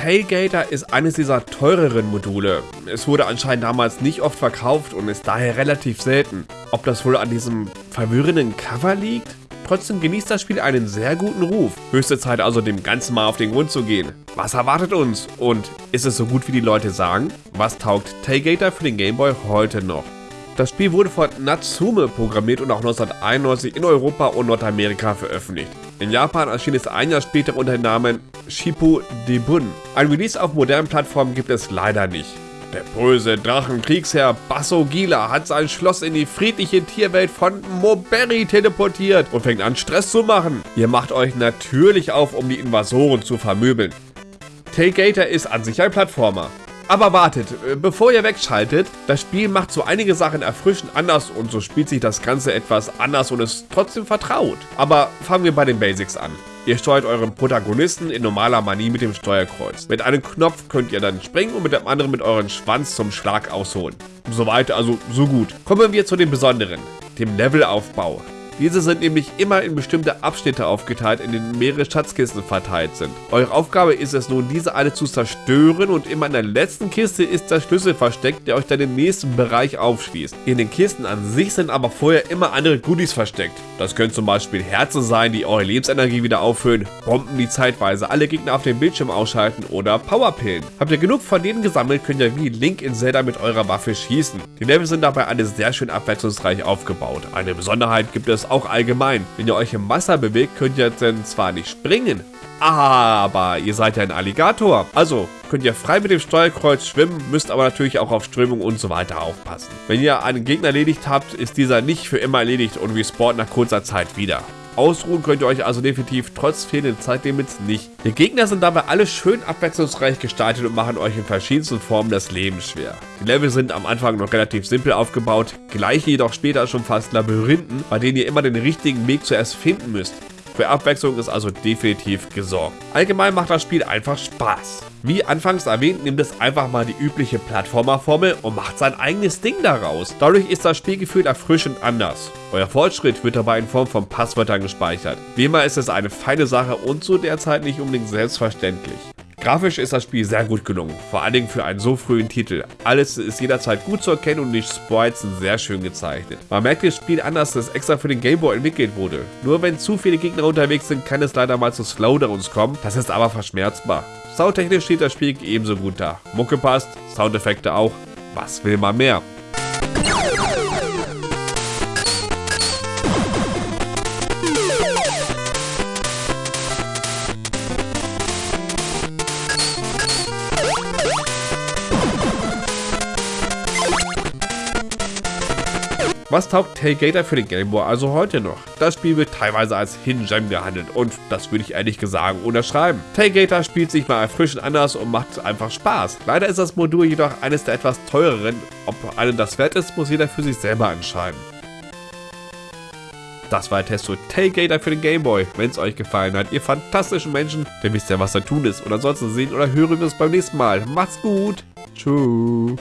Tailgater ist eines dieser teureren Module. Es wurde anscheinend damals nicht oft verkauft und ist daher relativ selten. Ob das wohl an diesem verwirrenden Cover liegt? Trotzdem genießt das Spiel einen sehr guten Ruf. Höchste Zeit also dem Ganzen mal auf den Grund zu gehen. Was erwartet uns? Und ist es so gut wie die Leute sagen? Was taugt Tailgater für den Gameboy heute noch? Das Spiel wurde von Natsume programmiert und auch 1991 in Europa und Nordamerika veröffentlicht. In Japan erschien es ein Jahr später unter dem Namen Shippu Debun. Ein Release auf modernen Plattformen gibt es leider nicht. Der böse Drachenkriegsherr Basso Gila hat sein Schloss in die friedliche Tierwelt von Moberry teleportiert und fängt an Stress zu machen. Ihr macht euch natürlich auf, um die Invasoren zu vermöbeln. Tailgater ist an sich ein Plattformer. Aber wartet, äh, bevor ihr wegschaltet, das Spiel macht so einige Sachen erfrischend anders und so spielt sich das Ganze etwas anders und ist trotzdem vertraut. Aber fangen wir bei den Basics an. Ihr steuert euren Protagonisten in normaler Manie mit dem Steuerkreuz. Mit einem Knopf könnt ihr dann springen und mit dem anderen mit euren Schwanz zum Schlag ausholen. Soweit also so gut. Kommen wir zu den Besonderen, dem Levelaufbau. Diese sind nämlich immer in bestimmte Abschnitte aufgeteilt, in denen mehrere Schatzkisten verteilt sind. Eure Aufgabe ist es nun, diese alle zu zerstören und immer in der letzten Kiste ist der Schlüssel versteckt, der euch dann den nächsten Bereich aufschließt. In den Kisten an sich sind aber vorher immer andere Goodies versteckt. Das können zum Beispiel Herzen sein, die eure Lebensenergie wieder auffüllen, Bomben, die zeitweise alle Gegner auf dem Bildschirm ausschalten oder Powerpillen. Habt ihr genug von denen gesammelt, könnt ihr wie Link in Zelda mit eurer Waffe schießen. Die Level sind dabei alle sehr schön abwechslungsreich aufgebaut. Eine Besonderheit gibt es auch allgemein. Wenn ihr euch im Wasser bewegt, könnt ihr dann zwar nicht springen, aber ihr seid ja ein Alligator. Also könnt ihr frei mit dem Steuerkreuz schwimmen, müsst aber natürlich auch auf Strömung und so weiter aufpassen. Wenn ihr einen Gegner erledigt habt, ist dieser nicht für immer erledigt und respawnt nach kurzer Zeit wieder. Ausruhen könnt ihr euch also definitiv trotz fehlenden Zeitlimits nicht. Die Gegner sind dabei alle schön abwechslungsreich gestaltet und machen euch in verschiedensten Formen das Leben schwer. Die Level sind am Anfang noch relativ simpel aufgebaut, gleich jedoch später schon fast Labyrinthen, bei denen ihr immer den richtigen Weg zuerst finden müsst. Für Abwechslung ist also definitiv gesorgt. Allgemein macht das Spiel einfach Spaß. Wie anfangs erwähnt, nimmt es einfach mal die übliche Plattformerformel und macht sein eigenes Ding daraus. Dadurch ist das Spielgefühl erfrischend anders. Euer Fortschritt wird dabei in Form von Passwörtern gespeichert. Wie immer ist es eine feine Sache und zu der Zeit nicht unbedingt selbstverständlich. Grafisch ist das Spiel sehr gut gelungen, vor allen Dingen für einen so frühen Titel. Alles ist jederzeit gut zu erkennen und die Sprites sind sehr schön gezeichnet. Man merkt das Spiel anders, dass extra für den Gameboy entwickelt wurde. Nur wenn zu viele Gegner unterwegs sind, kann es leider mal zu Slowdowns kommen, das ist aber verschmerzbar. Soundtechnisch steht das Spiel ebenso gut da. Mucke passt, Soundeffekte auch, was will man mehr? Was taugt Tailgater für den Gameboy also heute noch? Das Spiel wird teilweise als Hidden Gem gehandelt und das würde ich ehrlich gesagt unterschreiben. Tailgater spielt sich mal erfrischend anders und macht einfach Spaß. Leider ist das Modul jedoch eines der etwas teureren. Ob einem das wert ist, muss jeder für sich selber entscheiden. Das war der Test zu Tailgater für den Gameboy. Wenn es euch gefallen hat, ihr fantastischen Menschen, dann wisst ihr, was da tun ist. Und ansonsten sehen oder hören wir uns beim nächsten Mal. Macht's gut. Tschüss.